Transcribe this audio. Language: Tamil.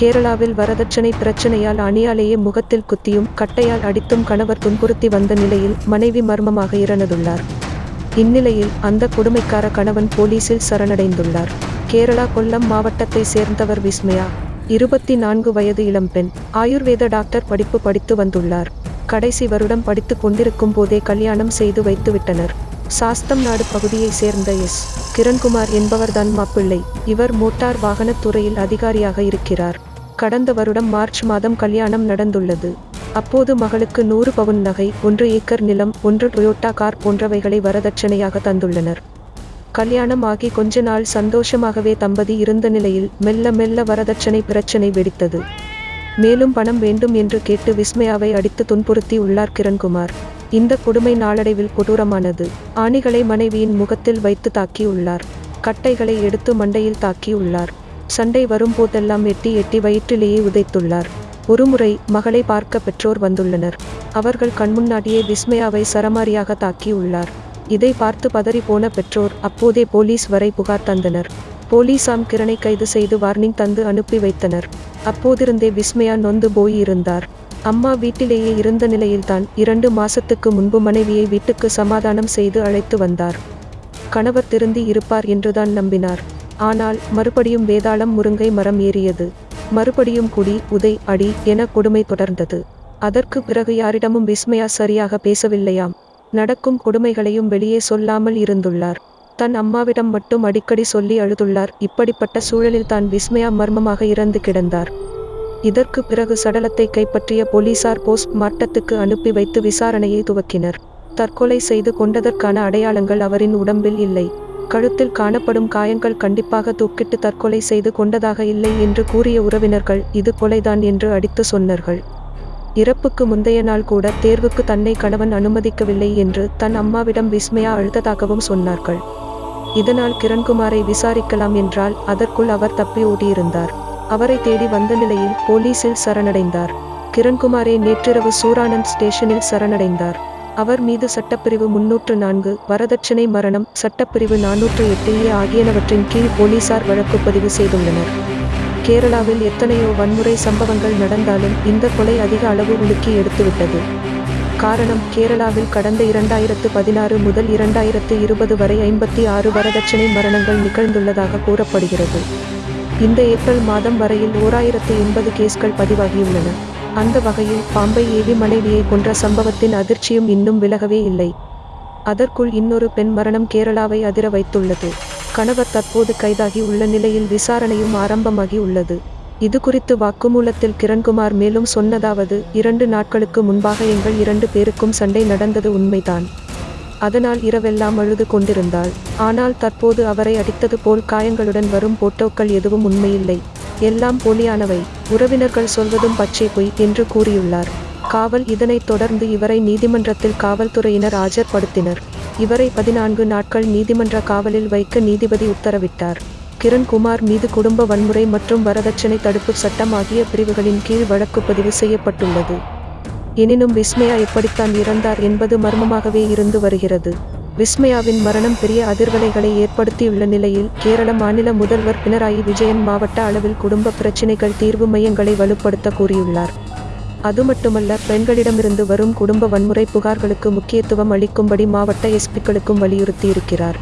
கேரளாவில் வரதட்சணை பிரச்சனையால் அணியாலேயே முகத்தில் குத்தியும் கட்டையால் அடித்தும் கணவர் துன்புறுத்தி வந்த நிலையில் மனைவி மர்மமாக இறந்துள்ளார். இந்நிலையில் அந்த கொடுமைக்கார கணவன் போலீசில் சரணடைந்துள்ளார். கேரளா கொல்லம் மாவட்டத்தை சேர்ந்தவர் விஸ்மயா இருபத்தி நான்கு வயது இளம்பெண் ஆயுர்வேத டாக்டர் படிப்பு படித்து வந்துள்ளார். கடைசி வருடம் படித்து கொண்டிருக்கும் போதே கல்யாணம் செய்து வைத்துவிட்டனர். சாஸ்தம் நாடு பகுதியை சேர்ந்த எஸ். கிரண்குமார் என்பவர்தான் மாப்பிள்ளை. இவர் மோட்டார் வாகனத் துறையில் அதிகாரியாக இருக்கிறார். கடந்த வருடம் மார்ச் மாதம் கல்யாணம் நடந்துள்ளது. அப்போது மகளுக்கு நூறு பவுன் நகை ஒன்று ஏக்கர் நிலம் ஒன்று டொயோட்டா கார் போன்றவைகளை வரதட்சணையாக தந்துள்ளனர். கல்யாணம் ஆகி கொஞ்ச நாள் சந்தோஷமாகவே தம்பதி இருந்த நிலையில் மெல்ல மெல்ல வரதட்சணை பிரச்சனை வெடித்தது. மேலும் பணம் வேண்டும் என்று கேட்டு விஸ்மயாவை அடித்து துன்புறுத்தி உள்ளார் கிரண்குமார். இந்த கொடுமை நாளடைவில் கொடூரமானது. ஆணிகளை மனைவியின் முகத்தில் வைத்து தாக்கியுள்ளார். கட்டைகளை எடுத்து மண்டையில் தாக்கியுள்ளார். சண்டை வரும்போதெல்லாம் எட்டி எட்டி வயிற்றிலேயே உதைத்துள்ளார். ஒருமுறை மகளை பார்க்க பெற்றோர் வந்துள்ளனர். அவர்கள் கண்முன்னாடியே விஸ்மயாவை சரமாரியாக தாக்கியுள்ளார் இதை பார்த்து பதறி போன பெற்றோர் அப்போதே போலீஸ் வரை புகார் தந்தனர். போலீசாம் கிரணை கைது செய்து வார்னிங் தந்து அனுப்பி வைத்தனர். அப்போதிருந்தே விஸ்மயா நொந்து போய் இருந்தார். அம்மா வீட்டிலேயே இருந்த நிலையில்தான் இரண்டு மாசத்துக்கு முன்பு மனைவியை வீட்டுக்கு சமாதானம் செய்து அழைத்து வந்தார். கணவர் திருந்தி இருப்பார் என்றுதான் நம்பினார். ஆனால் மறுபடியும் வேதாளம் முருங்கை மரம் ஏறியது. மறுபடியும் குடி உதை அடி என கொடுமை தொடர்ந்தது. அதற்கு பிறகு யாரிடமும் விஸ்மயா சரியாக பேசவில்லையாம். நடக்கும் கொடுமைகளையும் வெளியே சொல்லாமல் இருந்துள்ளார். தன் அம்மாவிடம் மட்டும் அடிக்கடி சொல்லி அழுதுள்ளார். இப்படிப்பட்ட சூழலில் தான் விஸ்மயா மர்மமாக இறந்து கிடந்தார். இதற்கு பிறகு சடலத்தை கைப்பற்றிய போலீசார் போஸ்ட் மார்ட்டத்துக்கு அனுப்பி வைத்து விசாரணையை துவக்கினர். தற்கொலை செய்து கொண்டதற்கான அடையாளங்கள் அவரின் உடம்பில் இல்லை. கழுத்தில் காணப்படும் காயங்கள் கண்டிப்பாக தூக்கிட்டு தற்கொலை செய்து கொண்டதாக இல்லை என்று கூறிய உறவினர்கள் இது கொலைதான் என்று அடித்து சொன்னார்கள். இறப்புக்கு முந்தைய நாள் கூட தேர்வுக்கு தன்னை கணவன் அனுமதிக்கவில்லை என்று தன் அம்மாவிடம் விஸ்மயா அழுத்ததாகவும் சொன்னார்கள். இதனால் கிரண்குமாரை விசாரிக்கலாம் என்றால் அதற்குள் அவர் தப்பி ஓடியிருந்தார். அவரை தேடி வந்த நிலையில் போலீசில் சரணடைந்தார். கிரண்குமாரே நேற்றிரவு சூரானந்த் ஸ்டேஷனில் சரணடைந்தார். அவர் மீது சட்டப்பிரிவு முன்னூற்று நான்கு வரதட்சணை மரணம் சட்டப்பிரிவு நானூற்று எட்டு ஏ ஆகியனவற்றின் கீழ் போலீசார் வழக்கு பதிவு செய்துள்ளனர். கேரளாவில் எத்தனையோ வன்முறை சம்பவங்கள் நடந்தாலும் இந்த கொலை அதிக அளவு உலுக்கி எடுத்துவிட்டது. காரணம் கேரளாவில் கடந்த இரண்டாயிரத்து பதினாறு முதல் இரண்டாயிரத்து இருபது வரை ஐம்பத்தி ஆறு வரதட்சணை மரணங்கள் நிகழ்ந்துள்ளதாக கூறப்படுகிறது. இந்த ஏப்ரல் மாதம் வரையில் ஓராயிரத்து எண்பது கேஸ்கள் பதிவாகியுள்ளன. அந்த வகையில் பாம்பை ஏவி மனைவியை கொன்ற சம்பவத்தின் அதிர்ச்சியும் இன்னும் விலகவே இல்லை. அதற்குள் இன்னொரு பெண் மரணம் கேரளாவை அதிர வைத்துள்ளது. கணவர் தற்போது கைதாகி உள்ள நிலையில் விசாரணையும் ஆரம்பமாகி உள்ளது. இது குறித்து வாக்குமூலத்தில் கிரண்குமார் மேலும் சொன்னதாவது இரண்டு நாட்களுக்கு முன்பாக எங்கள் இரண்டு பேருக்கும் சண்டை நடந்தது உண்மைதான். அதனால் இரவெல்லாம் அழுது கொண்டிருந்தாள். ஆனால் தற்போது அவரை அடித்தது போல் காயங்களுடன் வரும் போட்டோக்கள் எதுவும் உண்மையில்லை. எல்லாம் போலியானவை. உறவினர்கள் சொல்வதும் பச்சை பொய் என்று கூறியுள்ளார். காவல் இதனைத் தொடர்ந்து இவரை நீதிமன்றத்தில் காவல்துறையினர் ஆஜர்படுத்தினர். இவரை பதினான்கு நாட்கள் நீதிமன்ற காவலில் வைக்க நீதிபதி உத்தரவிட்டார். கிரண்குமார் மீது குடும்ப வன்முறை மற்றும் வரதட்சணை தடுப்பு சட்டம் ஆகிய பிரிவுகளின் கீழ் வழக்கு பதிவு செய்யப்பட்டுள்ளது. எனினும் விஸ்மயா எப்படித்தான் இறந்தார் என்பது மர்மமாகவே இருந்து வருகிறது. விஸ்மயாவின் மரணம் பெரிய அதிர்வலைகளை ஏற்படுத்தியுள்ள நிலையில் கேரள மாநில முதல்வர் பினராயி விஜயன் மாவட்ட அளவில் குடும்ப பிரச்சினைகள் தீர்வு மையங்களை வலுப்படுத்த கூறியுள்ளார். அது மட்டுமல்ல பெண்களிடமிருந்து வரும் குடும்ப வன்முறை புகார்களுக்கு முக்கியத்துவம் அளிக்கும்படி மாவட்ட எஸ்பிக்களுக்கும் வலியுறுத்தியிருக்கிறார்.